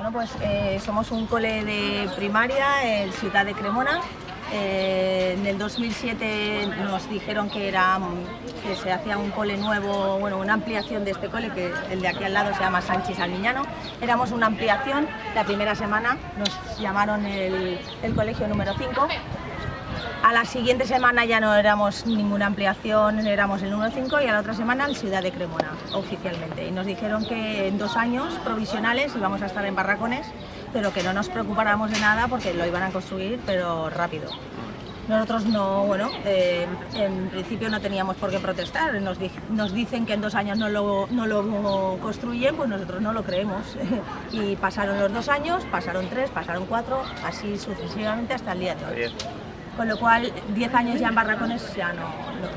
Bueno, pues eh, somos un cole de primaria en Ciudad de Cremona. Eh, en el 2007 nos dijeron que se hacía un cole nuevo, bueno, una ampliación de este cole, que el de aquí al lado se llama Sánchez Almiñano. Éramos una ampliación, la primera semana nos llamaron el, el colegio número 5 a la siguiente semana ya no éramos ninguna ampliación, éramos el número 5 y a la otra semana en Ciudad de Cremona, oficialmente. Y nos dijeron que en dos años provisionales íbamos a estar en barracones, pero que no nos preocupáramos de nada porque lo iban a construir, pero rápido. Nosotros no, bueno, eh, en principio no teníamos por qué protestar, nos, dicen que en dos años no lo, construyen, pues nosotros no lo creemos. y pasaron los dos años, pasaron tres, pasaron cuatro, así sucesivamente hasta el día de hoy con lo cual 10 años ya en barracones ya no,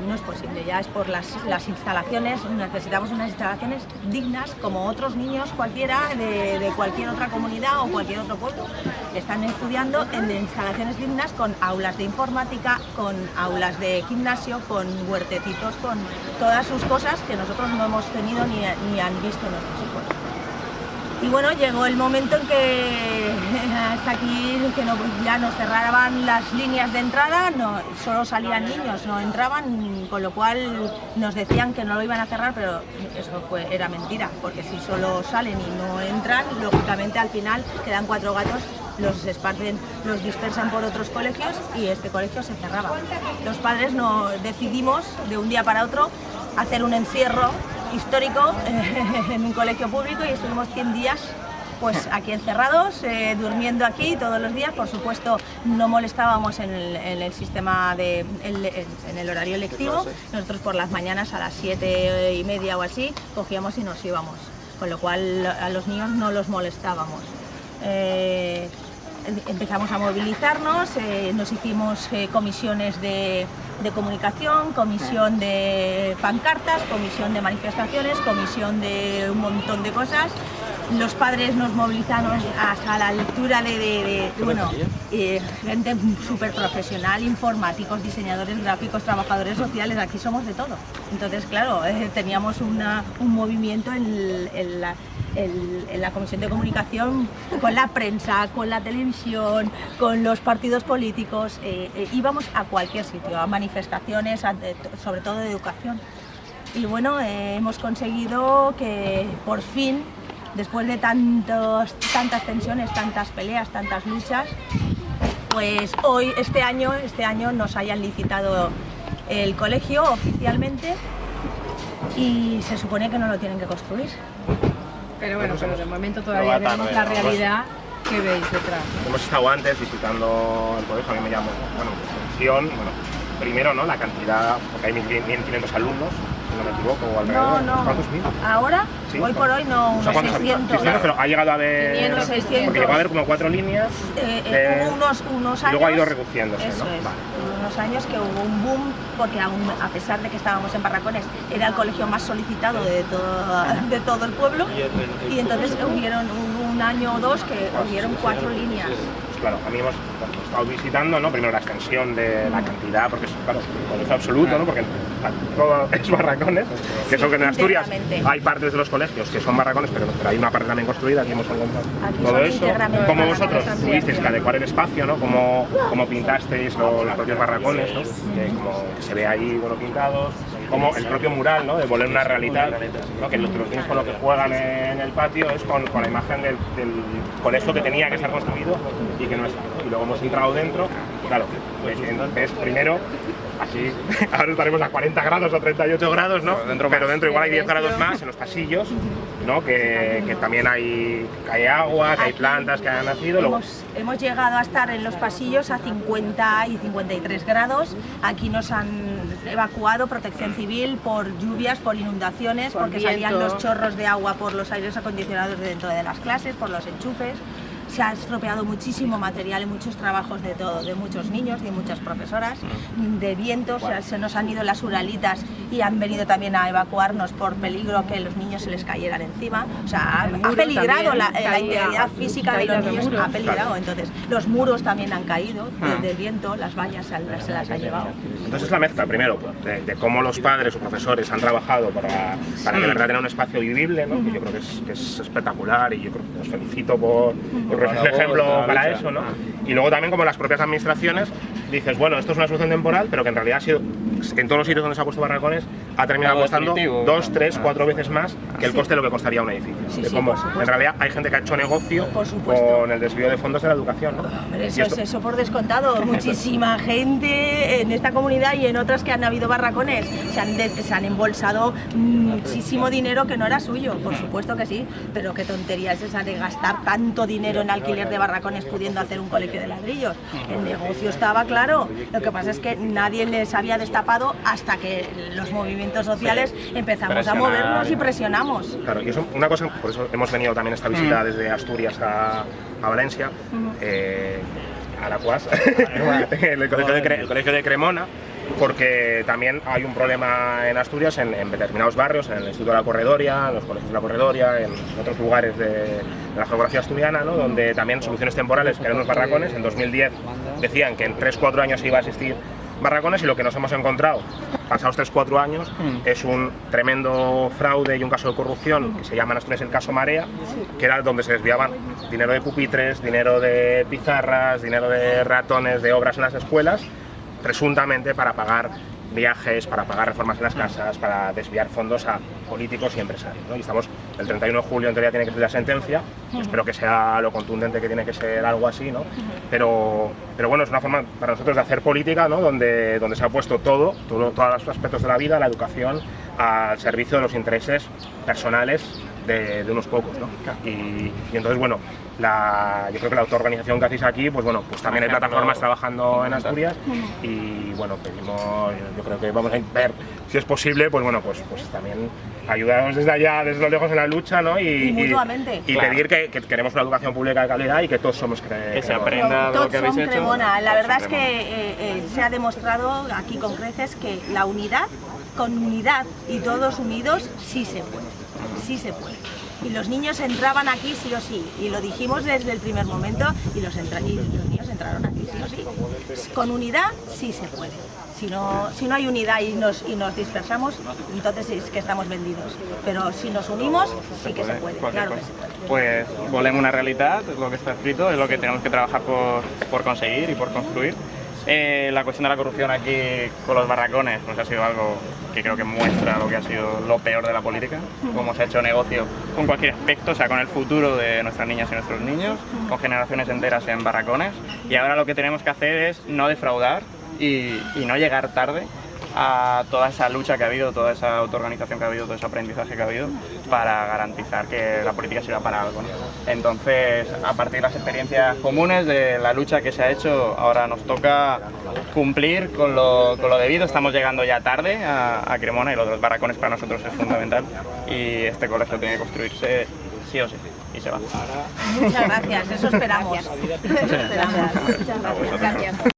no, es posible, ya es por las, las, instalaciones, necesitamos unas instalaciones dignas como otros niños cualquiera de, de, cualquier otra comunidad o cualquier otro pueblo. Están estudiando en instalaciones dignas con aulas de informática, con aulas de gimnasio, con huertecitos, con todas sus cosas que nosotros no hemos tenido ni, ni han visto nuestros hijos. Y bueno, llegó el momento en que hasta aquí que no, ya nos cerraban las líneas de entrada, no, solo salían niños, no entraban, con lo cual nos decían que no lo iban a cerrar, pero eso fue, era mentira, porque si solo salen y no entran, lógicamente al final quedan cuatro gatos los esparcen, los dispersan por otros colegios y este colegio se cerraba. Los padres no decidimos de un día para otro hacer un encierro histórico en un colegio público y estuvimos 100 días pues aquí encerrados, eh, durmiendo aquí todos los días, por supuesto no molestábamos en el, sistema de en el horario lectivo, nosotros por las mañanas a las 7 y media o así cogíamos y nos íbamos, con lo cual a los niños no los molestábamos. Eh, empezamos a movilizarnos, eh, nos hicimos comisiones de, de comunicación, comisión de pancartas, comisión de manifestaciones, comisión de un montón de cosas. Los padres nos movilizamos hasta la altura de, bueno, eh, gente súper profesional, informáticos, diseñadores gráficos, trabajadores sociales, aquí somos de todo. Entonces, claro, eh, teníamos una, un movimiento en, en la en la Comisión de Comunicación con la prensa, con la televisión, con los partidos políticos, eh, eh, íbamos a cualquier sitio, a manifestaciones, sobre todo de educación. Y bueno, eh, hemos conseguido que por fin, después de tantos, tantas tensiones, tantas peleas, tantas luchas, pues hoy, este año, este año nos hayan licitado el colegio oficialmente y se supone que no lo tienen que construir. Pero bueno, pero de momento todavía vemos la realidad que veis detrás. Hemos estado antes visitando el colegio, a mí me llamo, bueno, atención, bueno, primero, ¿no? La cantidad, porque hay 1.500 alumnos, si no me equivoco, o alrededor. No, no. ¿Cuántos mil? Ahora, hoy por hoy no, unos o sea, 600. 600. pero ha llegado a haber... 500, 600. Porque llegó a haber como cuatro líneas. Eh, eh, de... unos, unos años... Y luego ha ido reduciéndose, eso ¿no? Es. Vale. unos años que hubo un boom, porque aún, a pesar de que estábamos en Barracones, era el colegio más solicitado de todo, de todo el pueblo, y entonces hubieron un, un año o dos que hubieron cuatro líneas claro, a mí hemos estado visitando, ¿no? Primero la extensión de la cantidad, porque es, claro, colegio absoluto, ¿no? Porque todo es barracones, que son que en Asturias hay partes de los colegios que son barracones, pero, pero hay una parte también construida, aquí hemos encontrado Aquí todo eso. Como vosotros tuvisteis que adecuar el espacio, ¿no? Como, como pintasteis lo- los propios barracones, ¿no? Que, como que se ve ahí, bueno, pintados, como el propio mural, ¿no? De volver una realidad, ¿no? Que los, niños con lo que juegan en el patio es con, con la imagen del, del colegio que tenía que estar construido y que no está. Y luego hemos entrado dentro, claro, pues, entonces primero, así, ahora estaremos a 40 grados o 38 grados, ¿no? Pero dentro, igual hay 10 grados más en los pasillos, ¿no? Que, que también hay, que hay agua, que hay Aquí plantas que han nacido. Hemos, hemos llegado a estar en los pasillos a 50 y 53 grados. Aquí nos han evacuado protección civil por lluvias, por inundaciones, Por porque salían los chorros de agua por los aires acondicionados de dentro de las clases, por los enchufes. Se ha estropeado muchísimo material y muchos trabajos de todo, de muchos niños, de muchas profesoras, de viento, o sea, se nos han ido las uralitas y han venido también a evacuarnos por peligro que los niños se les cayeran encima, o sea, ha, peligrado la, la, integridad física de los niños, ha peligrado, entonces los muros también han caído del viento, las vallas se, se las ha llevado. Entonces es la mezcla, primero, de, cómo los padres o profesores han trabajado para, para que verdad tenga un espacio vivible, ¿no? que yo creo que es, que es, espectacular y yo creo que os felicito por, por un ejemplo para eso. ¿no? Y luego también como las propias administraciones dices, bueno, esto es una solución temporal, pero que en realidad ha sido, en todos los sitios donde se ha puesto barracones, ha terminado costando dos, tres, cuatro veces más que el coste de lo que costaría un edificio. de cómo, en realidad hay gente que ha hecho negocio con el desvío de fondos de la educación. ¿no? eso, es eso por descontado. Muchísima gente en esta comunidad y en otras que han habido barracones se han, se han embolsado muchísimo dinero que no era suyo, por supuesto que sí, pero qué tontería es esa de gastar tanto dinero en alquiler de barracones pudiendo hacer un colegio de ladrillos. El negocio estaba claro, lo que pasa es que nadie les había destapado hasta que los movimientos sociales empezamos a movernos y presionamos. Claro, y eso, una cosa, por eso hemos venido también esta visita desde Asturias a, a Valencia, eh, a la CUAS, el, colegio de, el colegio de Cremona, porque también hay un problema en Asturias, en, en, determinados barrios, en el Instituto de la Corredoria, en los colegios de la Corredoria, en otros lugares de, de la geografía asturiana, ¿no? donde también soluciones temporales, que eran unos barracones, en 2010 decían que en 3-4 años iba a existir barracones y lo que nos hemos encontrado pasados 3-4 años mm. es un tremendo fraude y un caso de corrupción que se llama en el caso Marea, que era donde se desviaban dinero de pupitres, dinero de pizarras, dinero de ratones, de obras en las escuelas, presuntamente para pagar viajes, para pagar reformas en las casas, para desviar fondos a políticos y empresarios. ¿no? Y estamos, el 31 de julio en teoría tiene que ser la sentencia, uh -huh. espero que sea lo contundente que tiene que ser algo así, ¿no? Uh -huh. pero, pero bueno, es una forma para nosotros de hacer política, ¿no? donde, donde se ha puesto todo, todo, todos los aspectos de la vida, la educación, al servicio de los intereses personales de, de unos pocos. ¿no? Y, y entonces, bueno, la, yo creo que la autoorganización que hacéis aquí, pues bueno, pues también hay plataformas trabajando en Asturias y bueno, pedimos, yo creo que vamos a ver si es posible, pues bueno, pues, pues también ayudarnos desde allá, desde lo lejos en la lucha, ¿no? Y, y mutuamente. Y, y claro. pedir que, que, queremos una educación pública de calidad y que todos somos cre que se aprenda lo que habéis hecho. Cremona. La verdad es que eh, eh, se ha demostrado aquí con creces que la unidad, con unidad y todos unidos, sí se puede, sí se puede y los niños entraban aquí sí o sí, y lo dijimos desde el primer momento, y los, entra y los niños entraron aquí sí o sí. Con unidad sí se puede. Si no, si no hay unidad y nos, y nos dispersamos, entonces es que estamos vendidos. Pero si nos unimos, sí que se puede, claro que se puede. Pues volem una realitat, lo que está escrito, es lo que tenemos que trabajar por, por conseguir y por construir. Eh, la cuestión de la corrupción aquí con los barracones pues ha sido algo que creo que muestra lo que ha sido lo peor de la política, cómo se ha hecho negocio con cualquier aspecto, o sea, con el futuro de nuestras niñas y nuestros niños, con generaciones enteras en barracones. Y ahora lo que tenemos que hacer es no defraudar y, y no llegar tarde a toda esa lucha que ha habido, toda esa autoorganización que ha habido, todo ese aprendizaje que ha habido para garantizar que la política sirva para algo. ¿no? Entonces, a partir de las experiencias comunes de la lucha que se ha hecho, ahora nos toca cumplir con lo, con lo debido. Estamos llegando ya tarde a, a Cremona y lo de los barracones para nosotros es fundamental y este colegio tiene que construirse sí o sí y se va. Muchas gracias, eso esperamos. Eso esperamos. Muchas gracias. gracias.